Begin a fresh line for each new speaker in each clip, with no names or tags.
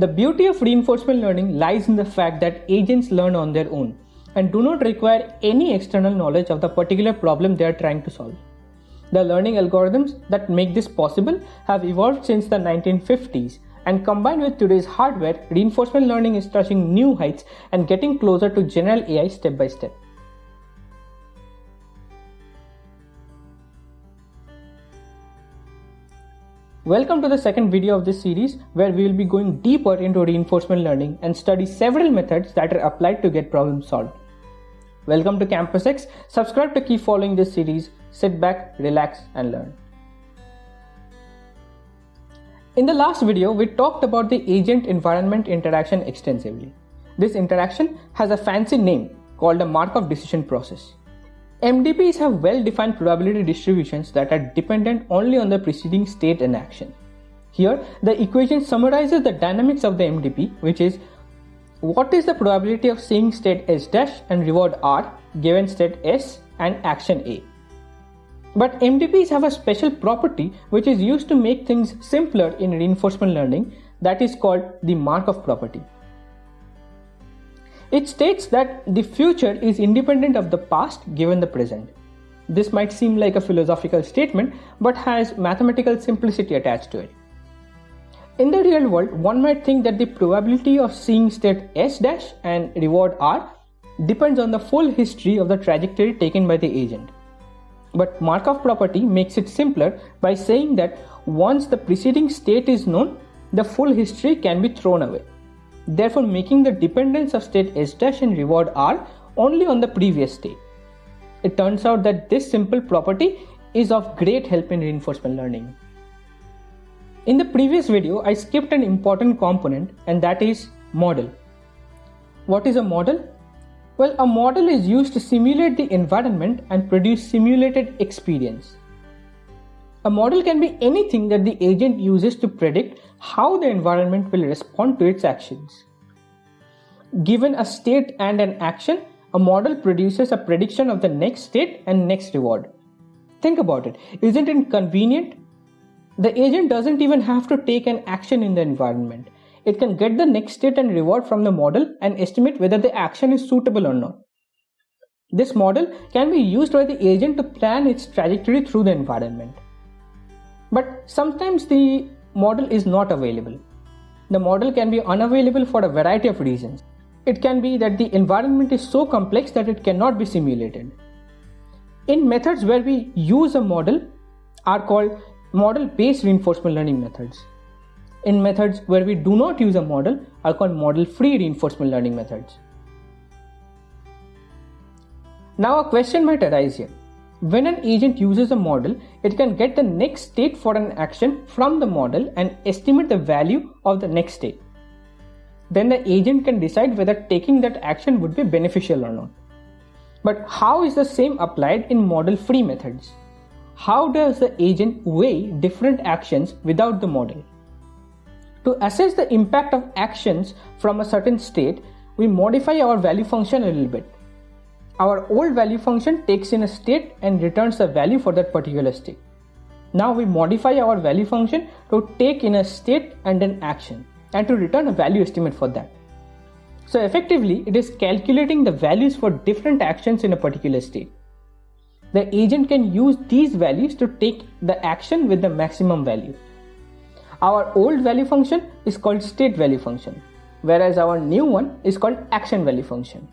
The beauty of reinforcement learning lies in the fact that agents learn on their own and do not require any external knowledge of the particular problem they are trying to solve. The learning algorithms that make this possible have evolved since the 1950s and combined with today's hardware, reinforcement learning is touching new heights and getting closer to general AI step by step. Welcome to the second video of this series where we will be going deeper into reinforcement learning and study several methods that are applied to get problems solved. Welcome to Campus X. Subscribe to keep following this series. Sit back, relax and learn. In the last video, we talked about the agent environment interaction extensively. This interaction has a fancy name called a Markov decision process. MDPs have well-defined probability distributions that are dependent only on the preceding state and action. Here, the equation summarizes the dynamics of the MDP, which is what is the probability of seeing state S dash and reward R given state S and action A. But MDPs have a special property which is used to make things simpler in reinforcement learning that is called the Markov property. It states that the future is independent of the past given the present. This might seem like a philosophical statement, but has mathematical simplicity attached to it. In the real world, one might think that the probability of seeing state S dash and reward R depends on the full history of the trajectory taken by the agent. But Markov property makes it simpler by saying that once the preceding state is known, the full history can be thrown away therefore making the dependence of state S dash and reward R only on the previous state. It turns out that this simple property is of great help in reinforcement learning. In the previous video, I skipped an important component and that is model. What is a model? Well, a model is used to simulate the environment and produce simulated experience. A model can be anything that the agent uses to predict how the environment will respond to its actions. Given a state and an action, a model produces a prediction of the next state and next reward. Think about it. Isn't it convenient? The agent doesn't even have to take an action in the environment. It can get the next state and reward from the model and estimate whether the action is suitable or not. This model can be used by the agent to plan its trajectory through the environment. But sometimes the model is not available. The model can be unavailable for a variety of reasons. It can be that the environment is so complex that it cannot be simulated. In methods where we use a model are called model-based reinforcement learning methods. In methods where we do not use a model are called model-free reinforcement learning methods. Now a question might arise here. When an agent uses a model, it can get the next state for an action from the model and estimate the value of the next state. Then the agent can decide whether taking that action would be beneficial or not. But how is the same applied in model free methods? How does the agent weigh different actions without the model? To assess the impact of actions from a certain state, we modify our value function a little bit. Our old value function takes in a state and returns a value for that particular state. Now we modify our value function to take in a state and an action and to return a value estimate for that. So effectively, it is calculating the values for different actions in a particular state. The agent can use these values to take the action with the maximum value. Our old value function is called state value function, whereas our new one is called action value function.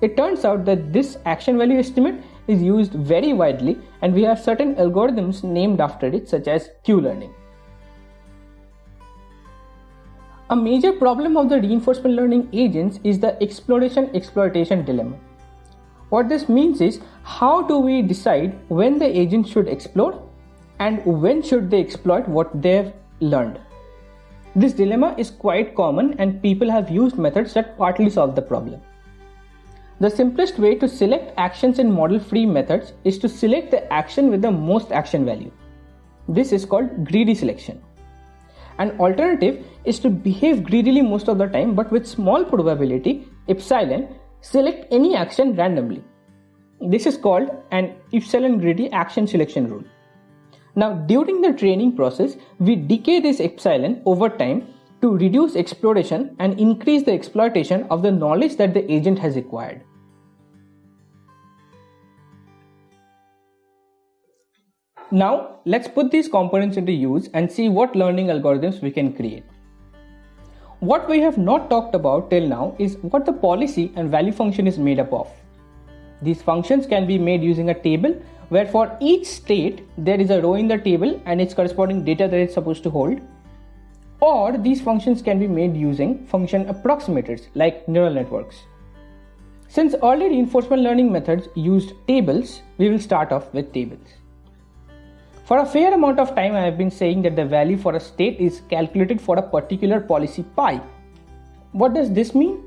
It turns out that this action value estimate is used very widely and we have certain algorithms named after it such as Q-learning. A major problem of the reinforcement learning agents is the exploration exploitation dilemma. What this means is how do we decide when the agent should explore and when should they exploit what they've learned. This dilemma is quite common and people have used methods that partly solve the problem. The simplest way to select actions in model-free methods is to select the action with the most action value. This is called greedy selection. An alternative is to behave greedily most of the time but with small probability, epsilon, select any action randomly. This is called an epsilon greedy action selection rule. Now during the training process, we decay this epsilon over time to reduce exploration and increase the exploitation of the knowledge that the agent has acquired. Now, let's put these components into use and see what learning algorithms we can create. What we have not talked about till now is what the policy and value function is made up of. These functions can be made using a table where for each state there is a row in the table and its corresponding data that it's supposed to hold. Or these functions can be made using function approximators like neural networks. Since early reinforcement learning methods used tables, we will start off with tables. For a fair amount of time, I have been saying that the value for a state is calculated for a particular policy pi. What does this mean?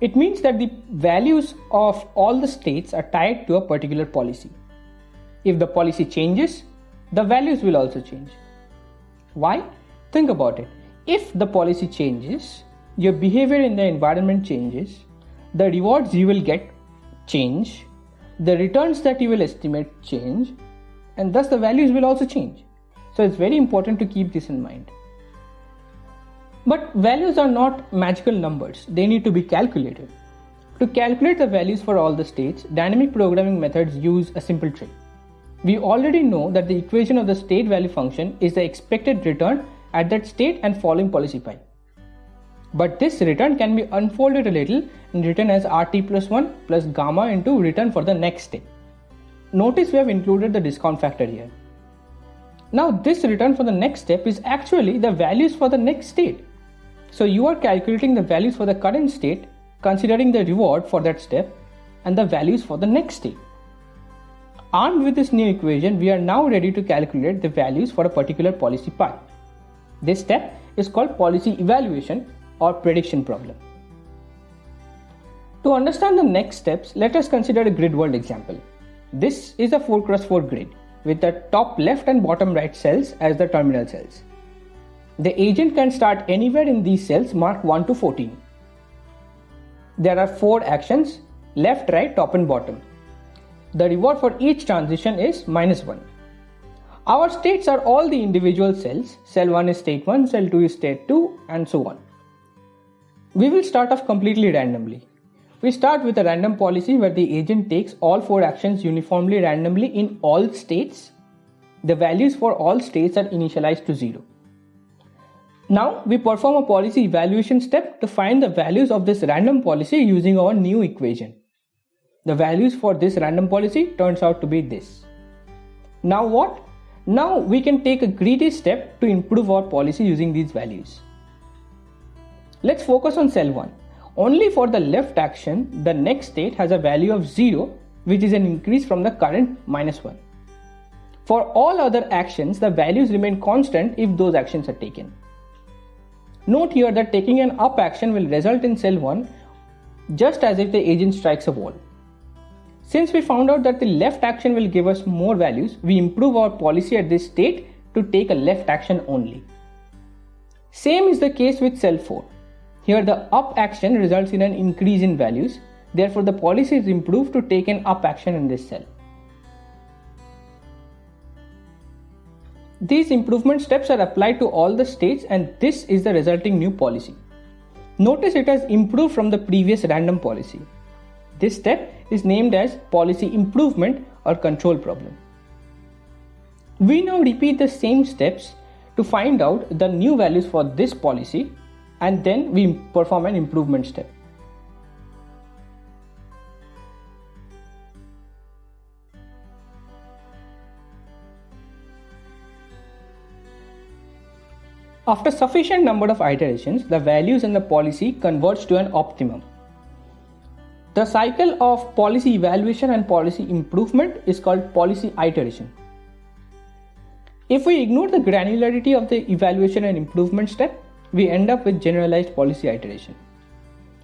It means that the values of all the states are tied to a particular policy. If the policy changes, the values will also change. Why? Think about it. If the policy changes, your behavior in the environment changes, the rewards you will get change, the returns that you will estimate change, and thus the values will also change. So it's very important to keep this in mind. But values are not magical numbers, they need to be calculated. To calculate the values for all the states, dynamic programming methods use a simple trick. We already know that the equation of the state value function is the expected return at that state and following policy pi. But this return can be unfolded a little and written as rt plus 1 plus gamma into return for the next state. Notice we have included the discount factor here. Now this return for the next step is actually the values for the next state. So you are calculating the values for the current state considering the reward for that step and the values for the next state. Armed with this new equation, we are now ready to calculate the values for a particular policy pi. This step is called policy evaluation or prediction problem. To understand the next steps, let us consider a grid world example. This is a 4 cross 4 grid with the top left and bottom right cells as the terminal cells. The agent can start anywhere in these cells marked 1 to 14. There are 4 actions left, right, top and bottom. The reward for each transition is minus 1. Our states are all the individual cells. Cell 1 is state 1, cell 2 is state 2 and so on. We will start off completely randomly. We start with a random policy where the agent takes all four actions uniformly randomly in all states. The values for all states are initialized to 0. Now we perform a policy evaluation step to find the values of this random policy using our new equation. The values for this random policy turns out to be this. Now what? Now we can take a greedy step to improve our policy using these values. Let's focus on cell 1. Only for the left action, the next state has a value of 0, which is an increase from the current minus 1. For all other actions, the values remain constant if those actions are taken. Note here that taking an up action will result in cell 1 just as if the agent strikes a wall. Since we found out that the left action will give us more values, we improve our policy at this state to take a left action only. Same is the case with cell 4. Here the up action results in an increase in values. Therefore the policy is improved to take an up action in this cell. These improvement steps are applied to all the states and this is the resulting new policy. Notice it has improved from the previous random policy. This step is named as policy improvement or control problem. We now repeat the same steps to find out the new values for this policy and then we perform an improvement step. After sufficient number of iterations, the values in the policy converge to an optimum. The cycle of policy evaluation and policy improvement is called policy iteration. If we ignore the granularity of the evaluation and improvement step, we end up with generalized policy iteration.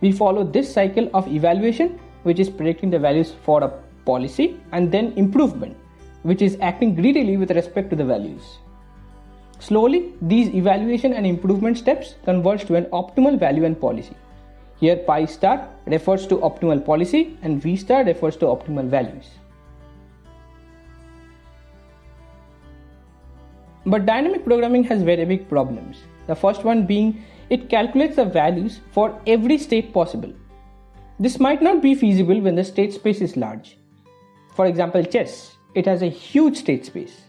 We follow this cycle of evaluation, which is predicting the values for a policy, and then improvement, which is acting greedily with respect to the values. Slowly, these evaluation and improvement steps converge to an optimal value and policy. Here pi star refers to optimal policy and v star refers to optimal values. But dynamic programming has very big problems. The first one being it calculates the values for every state possible. This might not be feasible when the state space is large. For example, chess, it has a huge state space.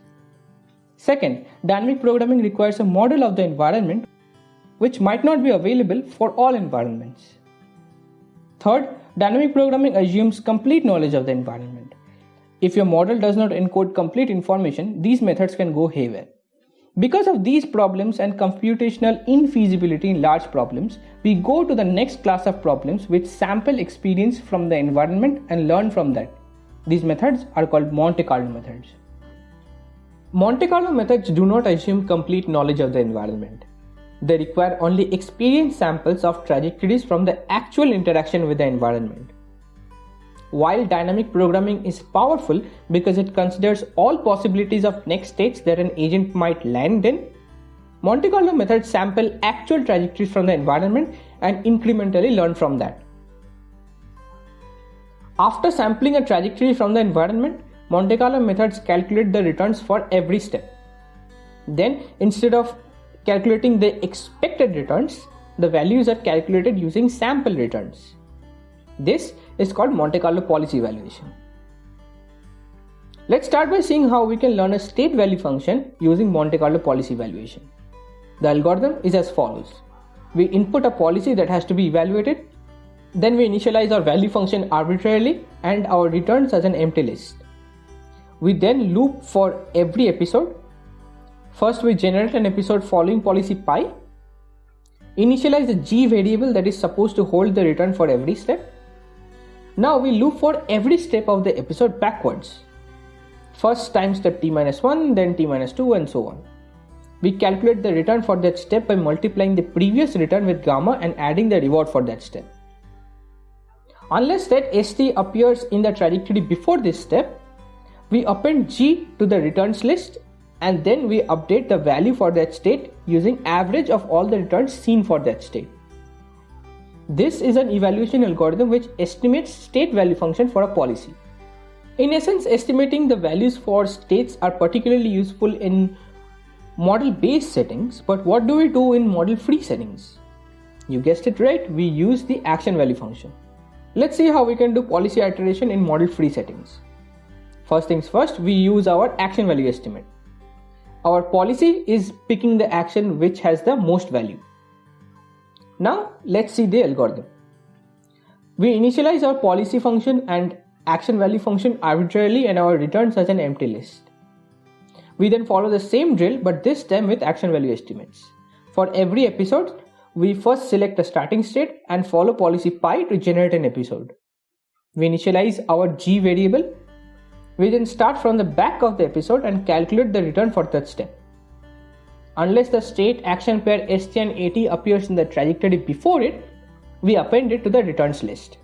Second, dynamic programming requires a model of the environment which might not be available for all environments. Third, dynamic programming assumes complete knowledge of the environment. If your model does not encode complete information, these methods can go haywire. Because of these problems and computational infeasibility in large problems, we go to the next class of problems which sample experience from the environment and learn from that. These methods are called Monte Carlo methods. Monte Carlo methods do not assume complete knowledge of the environment. They require only experience samples of trajectories from the actual interaction with the environment. While dynamic programming is powerful because it considers all possibilities of next states that an agent might land in, Monte Carlo methods sample actual trajectories from the environment and incrementally learn from that. After sampling a trajectory from the environment, Monte Carlo methods calculate the returns for every step. Then, instead of calculating the expected returns, the values are calculated using sample returns. This is called Monte Carlo policy evaluation. Let's start by seeing how we can learn a state value function using Monte Carlo policy evaluation. The algorithm is as follows. We input a policy that has to be evaluated, then we initialize our value function arbitrarily and our returns as an empty list. We then loop for every episode. First, we generate an episode following policy pi. Initialize the g variable that is supposed to hold the return for every step. Now we loop for every step of the episode backwards. First time step t minus 1, then t minus 2 and so on. We calculate the return for that step by multiplying the previous return with gamma and adding the reward for that step. Unless that st appears in the trajectory before this step, we append G to the returns list and then we update the value for that state using average of all the returns seen for that state. This is an evaluation algorithm which estimates state value function for a policy. In essence, estimating the values for states are particularly useful in model based settings, but what do we do in model free settings? You guessed it right, we use the action value function. Let's see how we can do policy iteration in model free settings. First things first, we use our action value estimate. Our policy is picking the action which has the most value. Now let's see the algorithm. We initialize our policy function and action value function arbitrarily and our returns as an empty list. We then follow the same drill but this time with action value estimates. For every episode, we first select a starting state and follow policy pi to generate an episode. We initialize our g variable we then start from the back of the episode and calculate the return for that step. Unless the state action pair ST and AT appears in the trajectory before it, we append it to the returns list.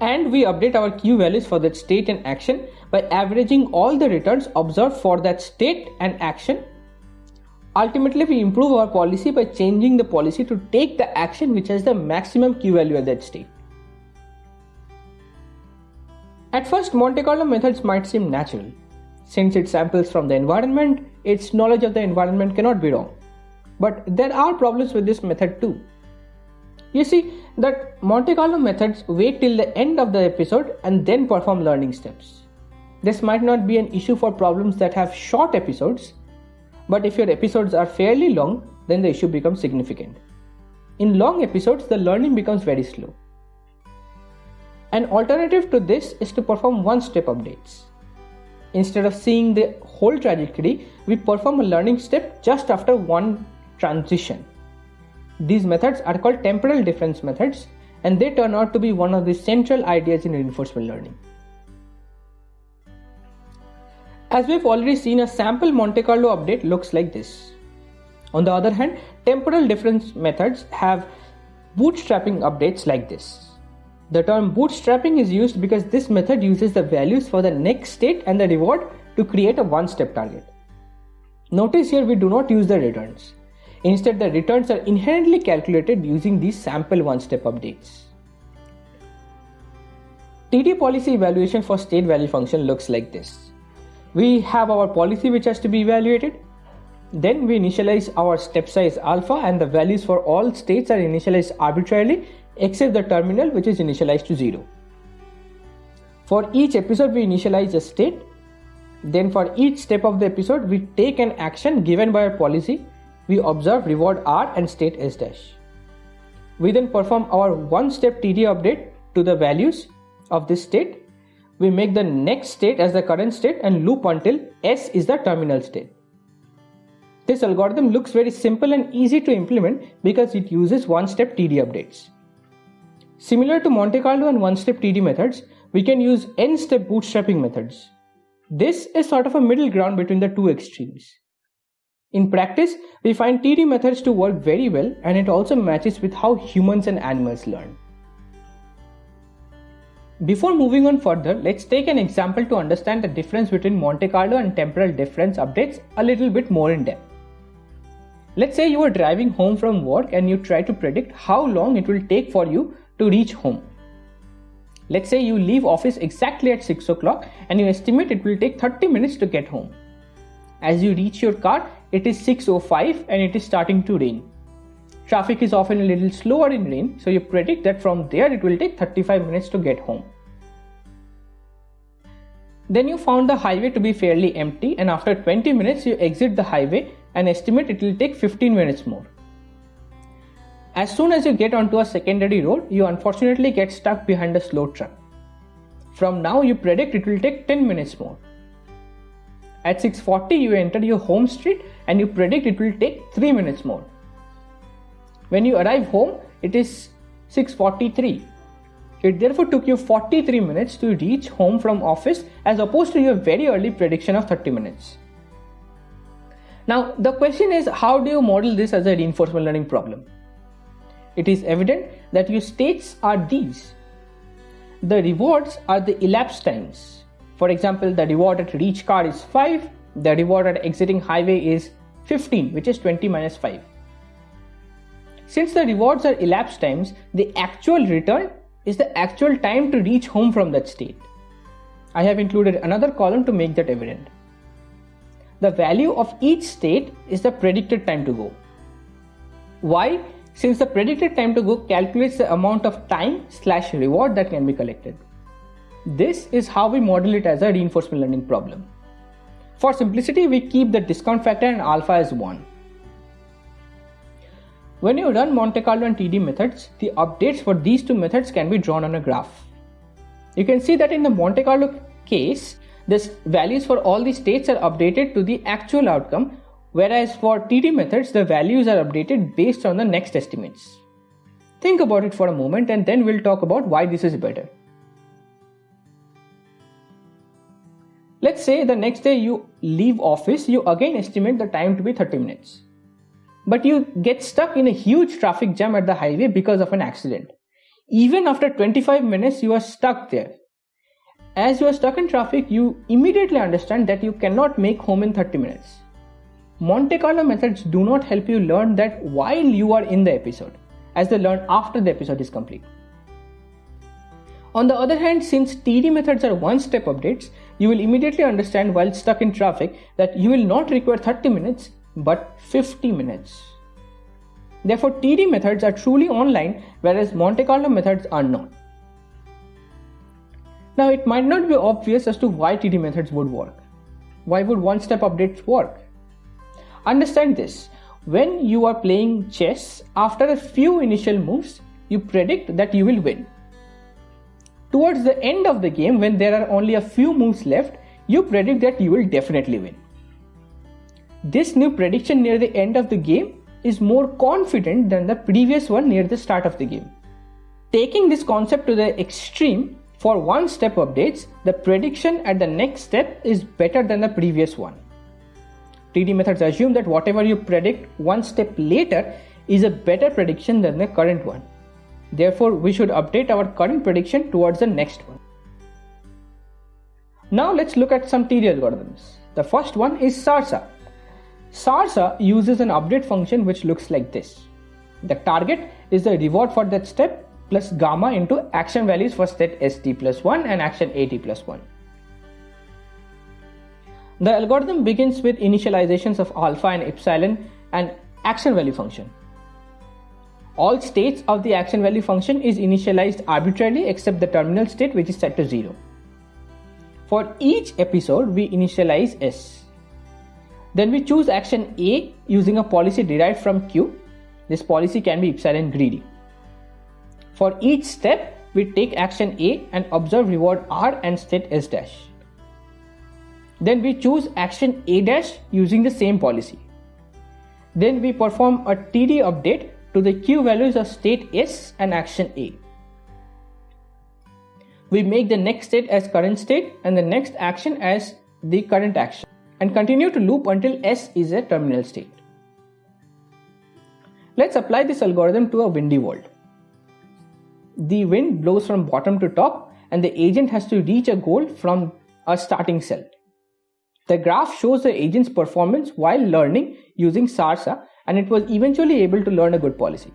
And we update our Q values for that state and action by averaging all the returns observed for that state and action. Ultimately, we improve our policy by changing the policy to take the action which has the maximum Q value at that state. At first, Monte Carlo methods might seem natural. Since it samples from the environment, its knowledge of the environment cannot be wrong. But there are problems with this method too. You see that Monte Carlo methods wait till the end of the episode and then perform learning steps. This might not be an issue for problems that have short episodes, but if your episodes are fairly long, then the issue becomes significant. In long episodes, the learning becomes very slow. An alternative to this is to perform one-step updates. Instead of seeing the whole trajectory, we perform a learning step just after one transition. These methods are called temporal difference methods and they turn out to be one of the central ideas in reinforcement learning. As we've already seen, a sample Monte Carlo update looks like this. On the other hand, temporal difference methods have bootstrapping updates like this. The term bootstrapping is used because this method uses the values for the next state and the reward to create a one-step target. Notice here we do not use the returns. Instead, the returns are inherently calculated using these sample one-step updates. TD policy evaluation for state value function looks like this. We have our policy which has to be evaluated. Then we initialize our step size alpha and the values for all states are initialized arbitrarily except the terminal which is initialized to 0. For each episode we initialize a state. Then for each step of the episode we take an action given by our policy. We observe reward R and state S dash. We then perform our one step TD update to the values of this state. We make the next state as the current state and loop until S is the terminal state. This algorithm looks very simple and easy to implement because it uses one-step TD updates. Similar to Monte Carlo and one-step TD methods, we can use n-step bootstrapping methods. This is sort of a middle ground between the two extremes. In practice, we find TD methods to work very well and it also matches with how humans and animals learn. Before moving on further, let's take an example to understand the difference between Monte Carlo and temporal difference updates a little bit more in depth. Let's say you are driving home from work and you try to predict how long it will take for you to reach home. Let's say you leave office exactly at 6 o'clock and you estimate it will take 30 minutes to get home. As you reach your car, it is 6.05 and it is starting to rain. Traffic is often a little slower in rain, so you predict that from there it will take 35 minutes to get home. Then you found the highway to be fairly empty and after 20 minutes you exit the highway and estimate it will take 15 minutes more. As soon as you get onto a secondary road, you unfortunately get stuck behind a slow truck. From now you predict it will take 10 minutes more. At 6.40 you enter your home street and you predict it will take 3 minutes more. When you arrive home, it is 6.43. It therefore took you 43 minutes to reach home from office as opposed to your very early prediction of 30 minutes. Now, the question is how do you model this as a reinforcement learning problem? It is evident that your states are these. The rewards are the elapsed times. For example, the reward at reach car is 5, the reward at exiting highway is 15, which is 20 minus 5. Since the rewards are elapsed times, the actual return is the actual time to reach home from that state. I have included another column to make that evident. The value of each state is the predicted time to go. Why? Since the predicted time to go calculates the amount of time slash reward that can be collected. This is how we model it as a reinforcement learning problem. For simplicity, we keep the discount factor and alpha as 1. When you run Monte Carlo and TD methods, the updates for these two methods can be drawn on a graph. You can see that in the Monte Carlo case, the values for all the states are updated to the actual outcome, whereas for TD methods, the values are updated based on the next estimates. Think about it for a moment and then we'll talk about why this is better. Let's say the next day you leave office, you again estimate the time to be 30 minutes. But you get stuck in a huge traffic jam at the highway because of an accident. Even after 25 minutes, you are stuck there. As you are stuck in traffic, you immediately understand that you cannot make home in 30 minutes. Monte Carlo methods do not help you learn that while you are in the episode, as they learn after the episode is complete. On the other hand, since TD methods are one step updates, you will immediately understand while stuck in traffic that you will not require 30 minutes but 50 minutes. Therefore, TD methods are truly online, whereas Monte Carlo methods are not. Now, it might not be obvious as to why TD methods would work. Why would one step updates work? Understand this when you are playing chess, after a few initial moves, you predict that you will win. Towards the end of the game, when there are only a few moves left, you predict that you will definitely win. This new prediction near the end of the game is more confident than the previous one near the start of the game. Taking this concept to the extreme, for one step updates, the prediction at the next step is better than the previous one. TD methods assume that whatever you predict one step later is a better prediction than the current one. Therefore, we should update our current prediction towards the next one. Now let's look at some TD algorithms. The first one is SARSA. SARSA uses an update function which looks like this. The target is the reward for that step plus gamma into action values for set st plus 1 and action at plus 1. The algorithm begins with initializations of alpha and epsilon and action value function. All states of the action value function is initialized arbitrarily except the terminal state which is set to 0. For each episode, we initialize S. Then we choose action A using a policy derived from Q. This policy can be epsilon greedy. For each step, we take action A and observe reward R and state S dash. Then we choose action A dash using the same policy. Then we perform a TD update to the Q values of state S and action A. We make the next state as current state and the next action as the current action and continue to loop until S is a terminal state. Let's apply this algorithm to a windy world. The wind blows from bottom to top and the agent has to reach a goal from a starting cell. The graph shows the agent's performance while learning using SARSA and it was eventually able to learn a good policy.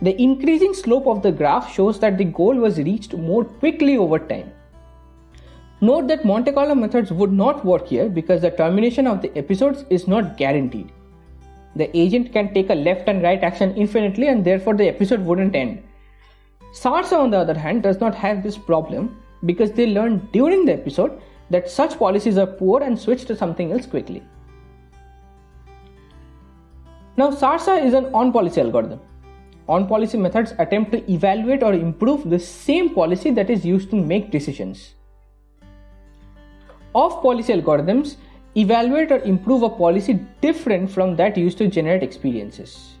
The increasing slope of the graph shows that the goal was reached more quickly over time. Note that Monte Carlo methods would not work here because the termination of the episodes is not guaranteed. The agent can take a left and right action infinitely and therefore the episode wouldn't end. SARSA on the other hand does not have this problem because they learn during the episode that such policies are poor and switch to something else quickly. Now, SARSA is an on policy algorithm. On policy methods attempt to evaluate or improve the same policy that is used to make decisions. Off policy algorithms evaluate or improve a policy different from that used to generate experiences.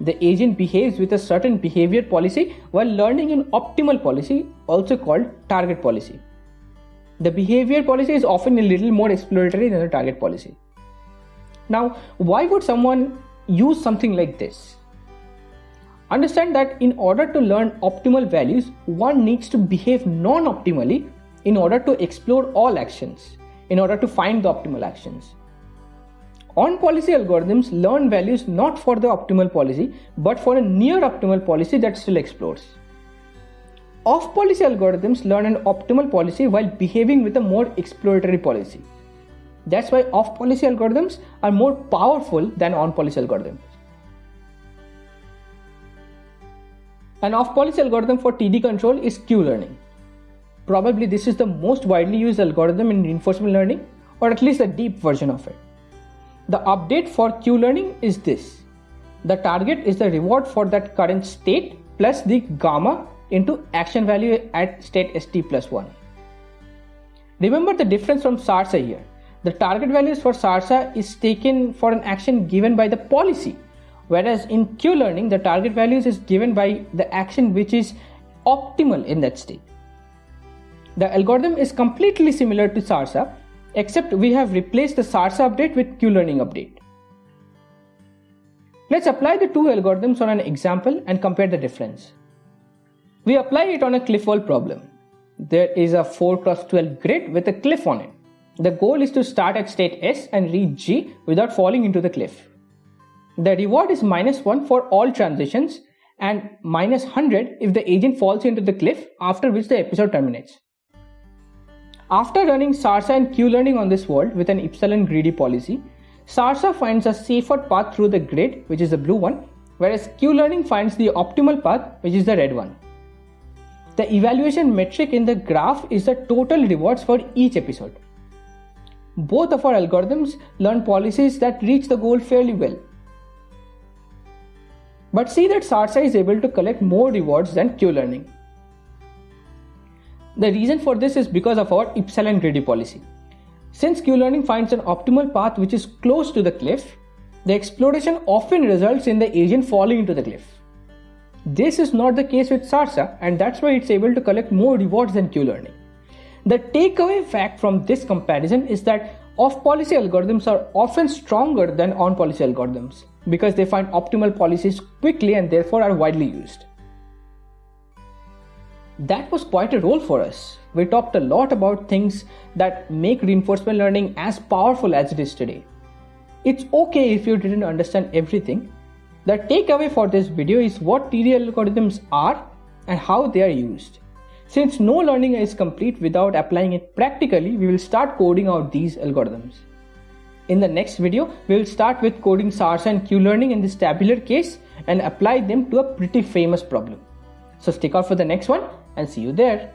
The agent behaves with a certain behavior policy while learning an optimal policy, also called target policy. The behavior policy is often a little more exploratory than the target policy. Now, why would someone use something like this? Understand that in order to learn optimal values, one needs to behave non optimally in order to explore all actions, in order to find the optimal actions. On policy algorithms learn values not for the optimal policy, but for a near optimal policy that still explores. Off policy algorithms learn an optimal policy while behaving with a more exploratory policy. That's why off policy algorithms are more powerful than on policy algorithms. An off policy algorithm for TD control is Q learning. Probably this is the most widely used algorithm in reinforcement learning, or at least a deep version of it. The update for Q learning is this the target is the reward for that current state plus the gamma into action value at state st plus 1. Remember the difference from SARSA here. The target values for SARSA is taken for an action given by the policy, whereas in Q learning, the target values is given by the action which is optimal in that state. The algorithm is completely similar to SARSA, except we have replaced the SARSA update with Q learning update. Let's apply the two algorithms on an example and compare the difference. We apply it on a cliff wall problem. There is a 4 cross 12 grid with a cliff on it. The goal is to start at state S and reach G without falling into the cliff. The reward is minus 1 for all transitions and minus 100 if the agent falls into the cliff after which the episode terminates. After running SARSA and Q learning on this world with an epsilon greedy policy, SARSA finds a safer path through the grid, which is the blue one, whereas Q learning finds the optimal path, which is the red one. The evaluation metric in the graph is the total rewards for each episode. Both of our algorithms learn policies that reach the goal fairly well. But see that SARSA is able to collect more rewards than Q-learning. The reason for this is because of our epsilon greedy policy. Since Q-learning finds an optimal path which is close to the cliff, the exploration often results in the agent falling into the cliff. This is not the case with SARSA and that's why it's able to collect more rewards than Q-learning. The takeaway fact from this comparison is that off-policy algorithms are often stronger than on-policy algorithms because they find optimal policies quickly and therefore are widely used. That was quite a role for us. We talked a lot about things that make reinforcement learning as powerful as it is today. It's okay if you didn't understand everything, the takeaway for this video is what TD algorithms are and how they are used. Since no learning is complete without applying it practically, we will start coding out these algorithms. In the next video, we will start with coding SARSA and Q-learning in this tabular case and apply them to a pretty famous problem. So stick out for the next one and see you there.